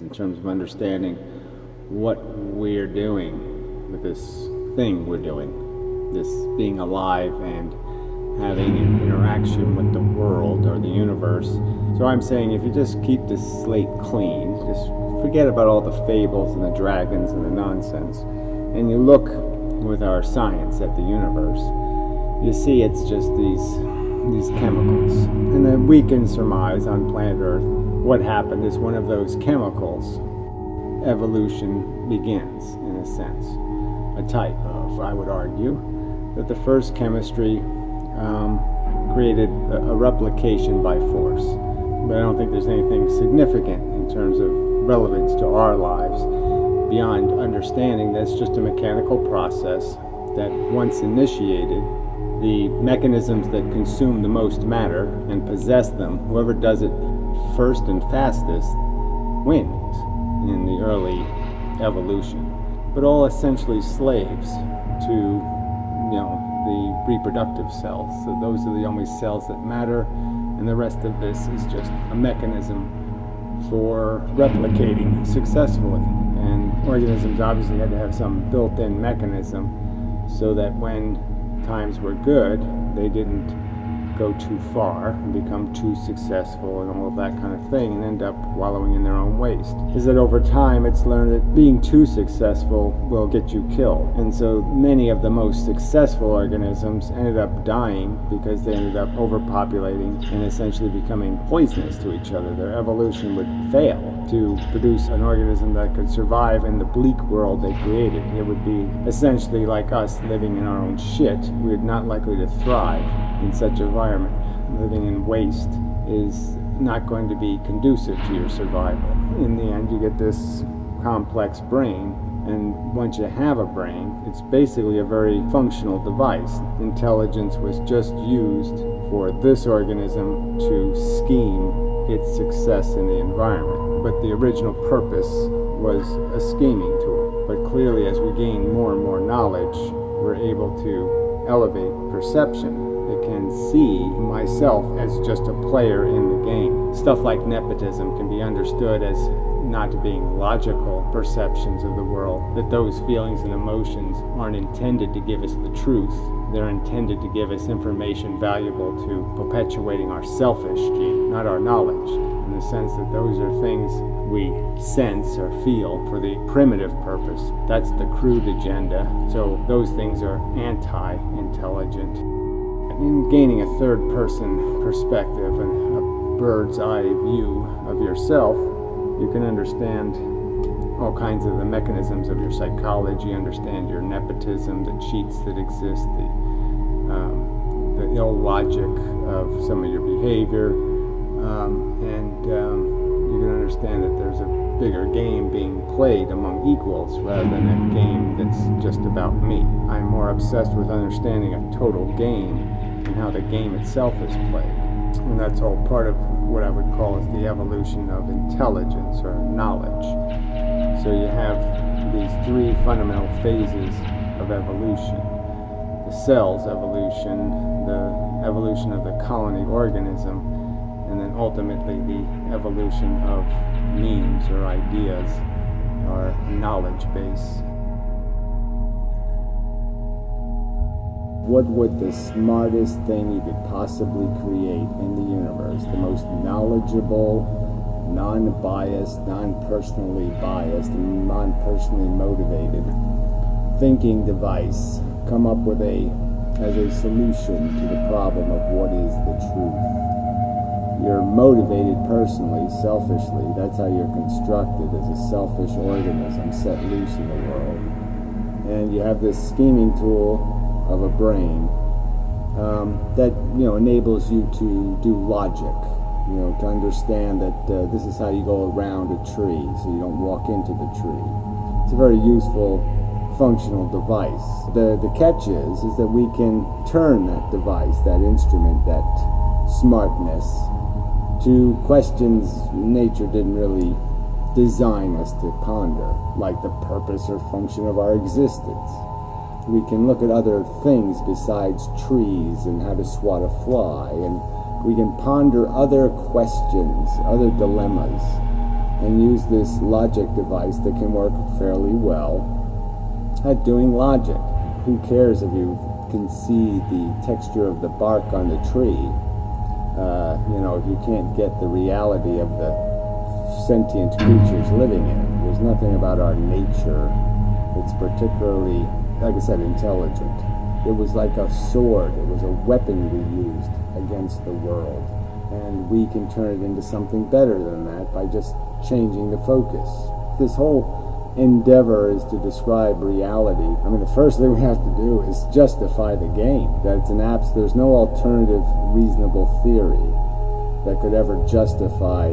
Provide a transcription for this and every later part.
in terms of understanding what we're doing with this thing we're doing, this being alive and having an interaction with the world or the universe. So I'm saying if you just keep this slate clean, just forget about all the fables and the dragons and the nonsense, and you look with our science at the universe, you see it's just these these chemicals. And then we can surmise on planet Earth what happened is one of those chemicals, evolution begins, in a sense. A type of, I would argue, that the first chemistry um, created a, a replication by force. But I don't think there's anything significant in terms of relevance to our lives beyond understanding that it's just a mechanical process that once initiated the mechanisms that consume the most matter and possess them, whoever does it first and fastest wins in the early evolution. But all essentially slaves to, you know, the reproductive cells. So those are the only cells that matter, and the rest of this is just a mechanism for replicating successfully. And organisms obviously had to have some built-in mechanism so that when times were good, they didn't go too far and become too successful and all of that kind of thing and end up wallowing in their own waste. Is that over time it's learned that being too successful will get you killed. And so many of the most successful organisms ended up dying because they ended up overpopulating and essentially becoming poisonous to each other. Their evolution would fail to produce an organism that could survive in the bleak world they created. It would be essentially like us living in our own shit. We're not likely to thrive in such environment. Living in waste is not going to be conducive to your survival. In the end, you get this complex brain, and once you have a brain, it's basically a very functional device. Intelligence was just used for this organism to scheme its success in the environment. But the original purpose was a scheming tool. But clearly, as we gain more and more knowledge, we're able to elevate perception can see myself as just a player in the game. Stuff like nepotism can be understood as not being logical perceptions of the world, that those feelings and emotions aren't intended to give us the truth. They're intended to give us information valuable to perpetuating our selfish gene, not our knowledge, in the sense that those are things we sense or feel for the primitive purpose. That's the crude agenda. So those things are anti-intelligent in gaining a third person perspective and a bird's eye view of yourself, you can understand all kinds of the mechanisms of your psychology, understand your nepotism, the cheats that exist, the, um, the ill logic of some of your behavior, um, and um, you can understand that there's a bigger game being played among equals rather than a game that's just about me. I'm more obsessed with understanding a total game and how the game itself is played. And that's all part of what I would call is the evolution of intelligence or knowledge. So you have these three fundamental phases of evolution. The cell's evolution, the evolution of the colony organism, and then ultimately the evolution of memes or ideas or knowledge base. What would the smartest thing you could possibly create in the universe, the most knowledgeable, non-biased, non-personally biased, non-personally motivated thinking device come up with a as a solution to the problem of what is the truth? You're motivated personally, selfishly. That's how you're constructed as a selfish organism set loose in the world. And you have this scheming tool of a brain um, that you know enables you to do logic you know to understand that uh, this is how you go around a tree so you don't walk into the tree. It's a very useful functional device. The the catch is is that we can turn that device that instrument that smartness to questions nature didn't really design us to ponder like the purpose or function of our existence we can look at other things besides trees and how to swat a fly, and we can ponder other questions, other dilemmas and use this logic device that can work fairly well at doing logic. Who cares if you can see the texture of the bark on the tree? Uh, you know, if you can't get the reality of the sentient creatures living in it. There's nothing about our nature that's particularly, like I said, intelligent. It was like a sword, it was a weapon we used against the world. And we can turn it into something better than that by just changing the focus. This whole endeavor is to describe reality. I mean, the first thing we have to do is justify the game. That it's an abs. There's no alternative reasonable theory that could ever justify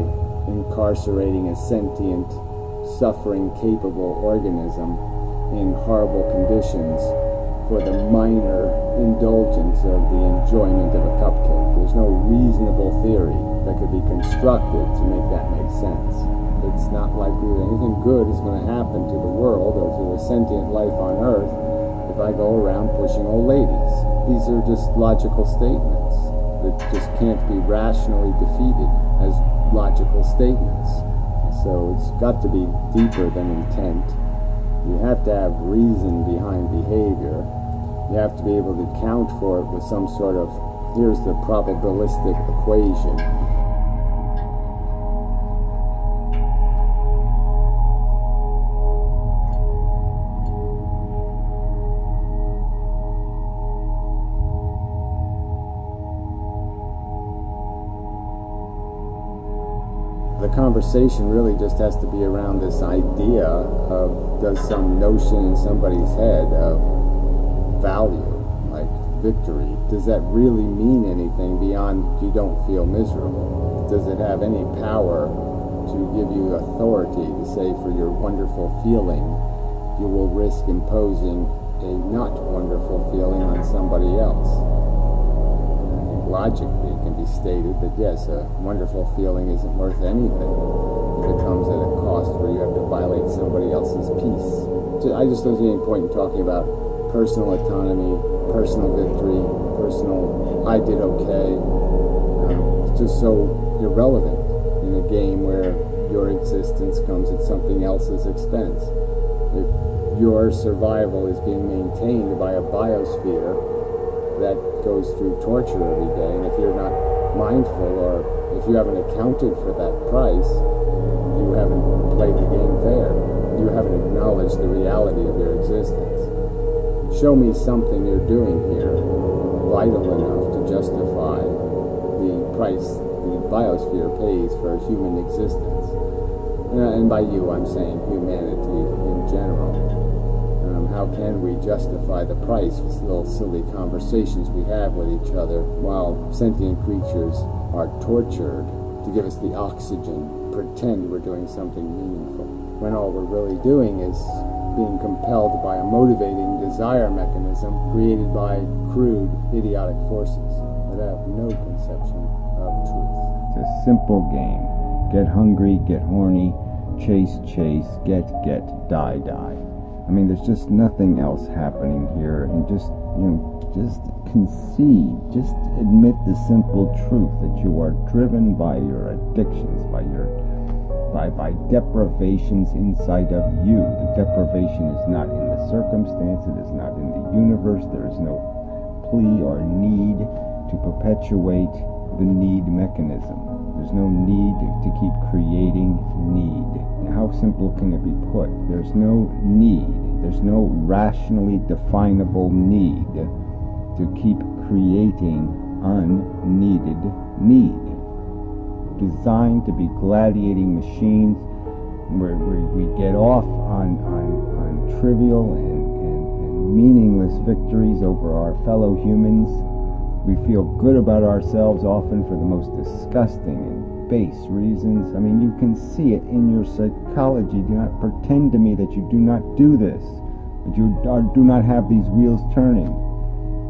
incarcerating a sentient, suffering capable organism in horrible conditions for the minor indulgence of the enjoyment of a cupcake. There's no reasonable theory that could be constructed to make that make sense. It's not likely that anything good is going to happen to the world or to the sentient life on Earth if I go around pushing old ladies. These are just logical statements that just can't be rationally defeated as logical statements. So it's got to be deeper than intent. You have to have reason behind behavior. You have to be able to count for it with some sort of, here's the probabilistic equation. Conversation really just has to be around this idea of does some notion in somebody's head of value, like victory, does that really mean anything beyond you don't feel miserable? Does it have any power to give you authority to say for your wonderful feeling you will risk imposing a not wonderful feeling on somebody else? logically stated that yes, a wonderful feeling isn't worth anything if it comes at a cost where you have to violate somebody else's peace. I just don't see any point in talking about personal autonomy, personal victory, personal I did okay. Um, it's just so irrelevant in a game where your existence comes at something else's expense. If your survival is being maintained by a biosphere that goes through torture every day. And if you're not mindful or if you haven't accounted for that price, you haven't played the game fair. You haven't acknowledged the reality of your existence. Show me something you're doing here vital enough to justify the price the biosphere pays for human existence. And by you, I'm saying humanity in general Um, how can we justify the price for little silly conversations we have with each other while sentient creatures are tortured to give us the oxygen, pretend we're doing something meaningful, when all we're really doing is being compelled by a motivating desire mechanism created by crude, idiotic forces that have no conception of truth. It's a simple game. Get hungry, get horny, chase, chase, get, get, die, die. I mean, there's just nothing else happening here, and just you know, just concede, just admit the simple truth that you are driven by your addictions, by your by by deprivations inside of you. The deprivation is not in the circumstance, it is not in the universe. There is no plea or need to perpetuate the need mechanism. There's no need to keep creating need. How simple can it be put? There's no need, there's no rationally definable need to keep creating unneeded need. Designed to be gladiating machines where, we get off on, on, on trivial and, and, and meaningless victories over our fellow humans we feel good about ourselves often for the most disgusting and base reasons. I mean, you can see it in your psychology. Do not pretend to me that you do not do this, that you are, do not have these wheels turning.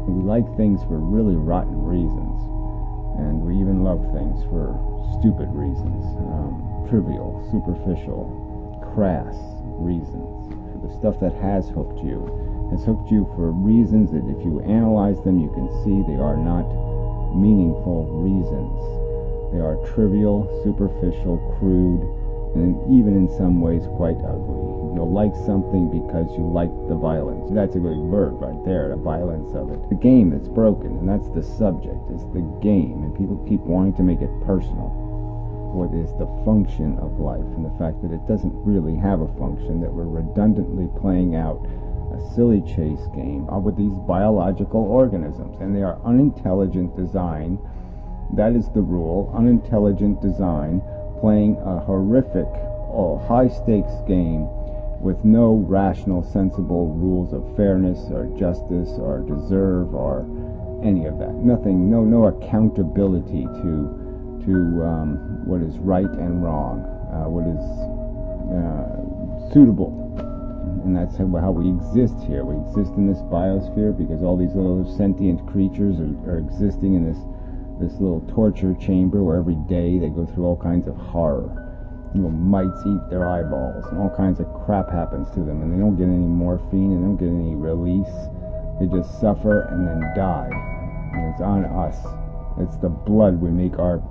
We like things for really rotten reasons, and we even love things for stupid reasons, um, trivial, superficial, crass reasons. The stuff that has hooked you has hooked you for reasons that if you analyze them, you can see they are not meaningful reasons. They are trivial, superficial, crude, and even in some ways quite ugly. You'll like something because you like the violence. That's a good word right there, the violence of it. The game that's broken, and that's the subject, is the game, and people keep wanting to make it personal. What is the function of life, and the fact that it doesn't really have a function, that we're redundantly playing out a silly chase game with these biological organisms, and they are unintelligent design. That is the rule. Unintelligent design playing a horrific, oh, high stakes game with no rational, sensible rules of fairness or justice or deserve or any of that. Nothing, no, no accountability to to um, what is right and wrong, uh, what is uh, suitable, and that's how, we exist here. We exist in this biosphere because all these little sentient creatures are, are existing in this this little torture chamber where every day they go through all kinds of horror you know, mites eat their eyeballs and all kinds of crap happens to them and they don't get any morphine and they don't get any release. They just suffer and then die. And it's on us. It's the blood we make our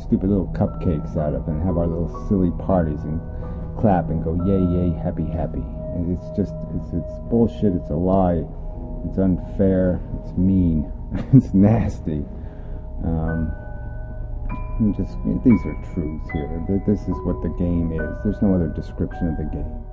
stupid little cupcakes out of and have our little silly parties and clap and go yay yay happy happy. It's just it's it's bullshit, it's a lie, it's unfair, it's mean, it's nasty. Um, just these are truths here. This is what the game is. There's no other description of the game.